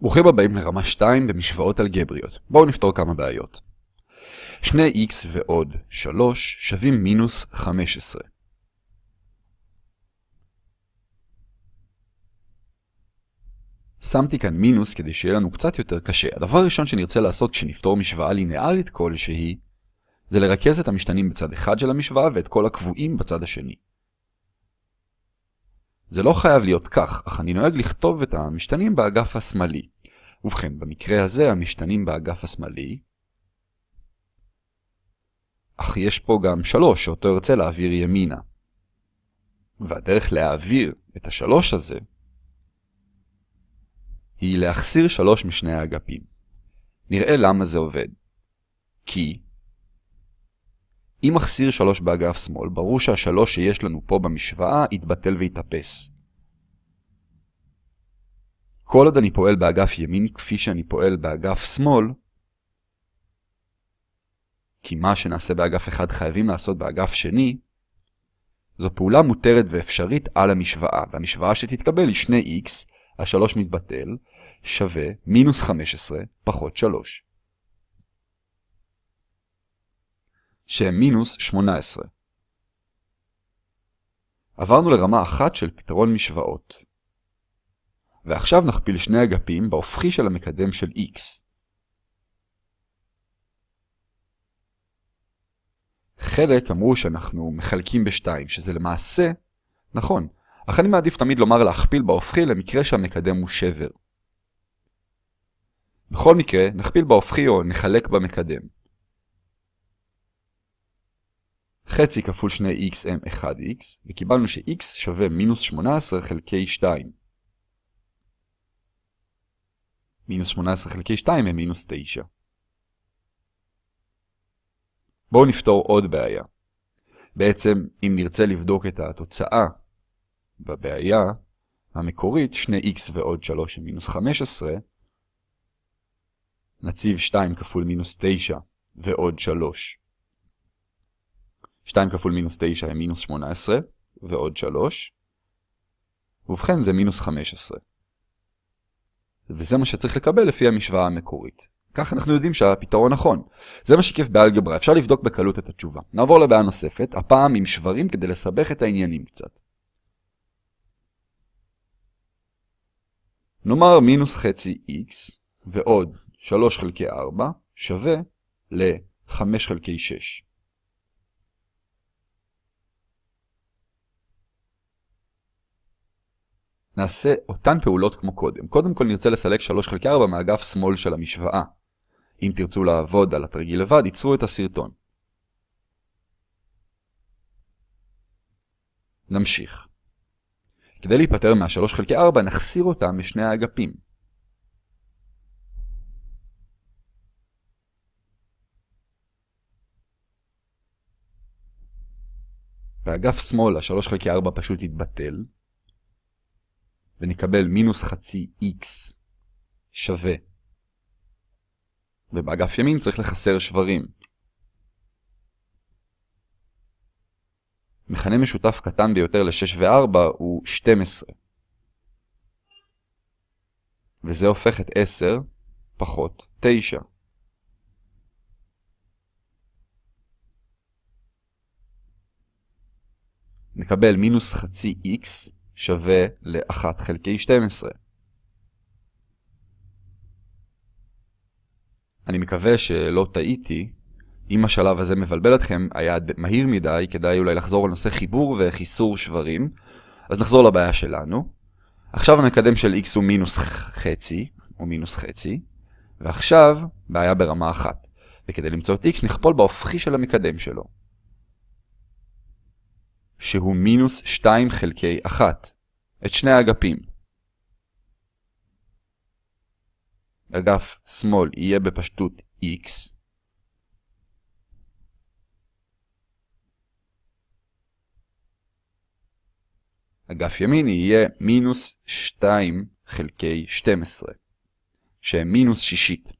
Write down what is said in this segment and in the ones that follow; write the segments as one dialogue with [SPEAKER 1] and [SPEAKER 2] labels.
[SPEAKER 1] ברוכים הבאים לרמה 2 במשוואות אלגבריות. בואו נפתור כמה בעיות. 2x ועוד 3 שווים מינוס 15. שמתי כאן מינוס כדי שיהיה לנו קצת יותר קשה. הדבר הראשון שנרצה לעשות כשנפתור משוואה לינארית כלשהי, זה לרכז את המשתנים בצד אחד של המשוואה ואת כל הקבועים בצד השני. זה לא חייב להיות כך, אך אני נוהג לכתוב את המשתנים באגף השמאלי. ובכן, במקרה הזה המשתנים באגף השמאלי, אך יש פה גם 3 שאותו ארצה להעביר ימינה. והדרך להעביר את השלוש הזה היא להחסיר 3 משני האגפים. נראה למה זה עובד. כי אם מחסיר 3 באגף שמאל, ברור שהשלוש שיש לנו פה במשוואה יתבטל ויתאפס. כל עוד אני פועל באגף ימין כפי שאני פועל באגף שמאל, כי מה שנעשה באגף אחד חייבים לעשות באגף שני, זו פעולה מותרת ואפשרית על המשוואה, והמשוואה שתתקבל היא 2x, ה-3 מתבטל, שווה מינוס 15 פחות 3. שהם מינוס 18. עברנו לרמה אחת של פתרון משוואות. ועכשיו נכפיל שני אגפים בהופכי של המקדם של x. חלק אמרו שאנחנו מחלקים בשתיים, שזה למעשה נכון, אך אני מעדיף תמיד לומר להכפיל בהופכי למקרה שהמקדם הוא שבר. בכל מקרה, נכפיל בהופכי או נחלק במקדם. חצי כפול 2x הם 1x, וקיבלנו ש-x שווה מינוס 18 חלקי 2. מינוס 18 חלקי 2 הם מינוס 9. בואו נפתור עוד בעיה. בעצם, אם נרצה לבדוק את התוצאה בבעיה המקורית, 2x ועוד 3 הם מינוס 15, נציב 2 כפול מינוס 9 ועוד 3. 2 כפול מינוס 9 הם מינוס 18 ועוד 3. ובכן זה מינוס 15. וזה מה שצריך לקבל לפי המשוואה המקורית. כך אנחנו יודעים שהפתרון נכון. זה מה שכיף באלגברה, אפשר לבדוק בקלות את התשובה. נעבור לבעיה נוספת, הפעם עם שברים כדי לסבך את העניינים קצת. נאמר מינוס חצי x ועוד 3 חלקי 4 שווה ל-5 חלקי 6. נעשה אותן פעולות כמו קודם. קודם כל נרצה לסלק 3 חלקי 4 מאגף שמאל של המשוואה. אם תרצו לעבוד על התרגיל לבד, ייצרו את הסרטון. נמשיך. כדי להיפטר מה-3 חלקי 4, נחסיר אותם משני האגפים. באגף שמאל ה-3 חלקי 4 פשוט יתבטל, ונקבל מינוס חצי x שווה. ובאגף ימין צריך לחסר שברים. מכנה משותף קטן ביותר ל-6 ו-4 הוא 12. וזה הופך את 10 פחות 9. נקבל מינוס חצי x שווה ל-1 חלקי 12. אני מקווה שלא טעיתי. אם השלב הזה מבלבל אתכם, היה מהיר מדי, כדאי אולי לחזור על נושא חיבור וחיסור שברים. אז נחזור לבעיה שלנו. עכשיו המקדם של x הוא מינוס חצי, או מינוס חצי, ועכשיו בעיה ברמה אחת. וכדי למצוא את x נכפול בהופכי של המקדם שלו. שהוא מינוס 2 חלקי 1, את שני האגפים. אגף שמאל יהיה בפשטות x, אגף ימין יהיה מינוס 2 חלקי 12, שהם מינוס שישית.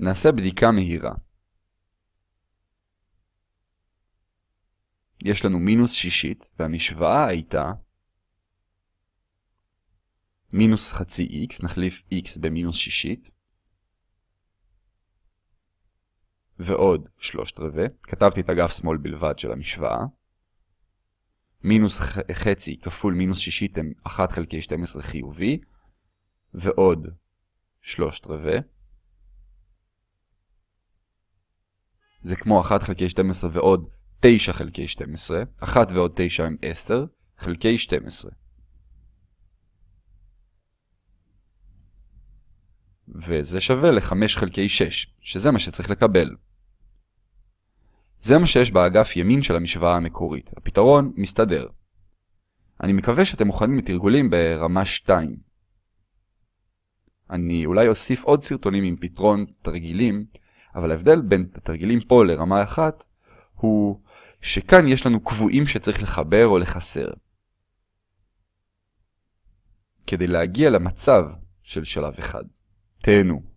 [SPEAKER 1] נעשה בדיקה מהירה. יש לנו מינוס שישית, והמשוואה הייתה מינוס חצי x, נחליף x במינוס שישית. ועוד שלושת רבעי, כתבתי את אגף שמאל בלבד של המשוואה. מינוס חצי כפול מינוס שישית הם 1 חלקי 12 חיובי, ועוד שלושת רבעי. זה כמו 1 חלקי 12 ועוד 9 חלקי 12, 1 ועוד 9 הם 10, חלקי 12. וזה שווה ל-5 חלקי 6, שזה מה שצריך לקבל. זה מה שיש באגף ימין של המשוואה המקורית. הפתרון מסתדר. אני מקווה שאתם מוכנים לתרגולים ברמה 2. אני אולי אוסיף עוד סרטונים עם פתרון תרגילים, אבל ההבדל בין התרגילים פה לרמה 1 הוא שכאן יש לנו קבועים שצריך לחבר או לחסר. כדי להגיע למצב של שלב אחד. תהנו.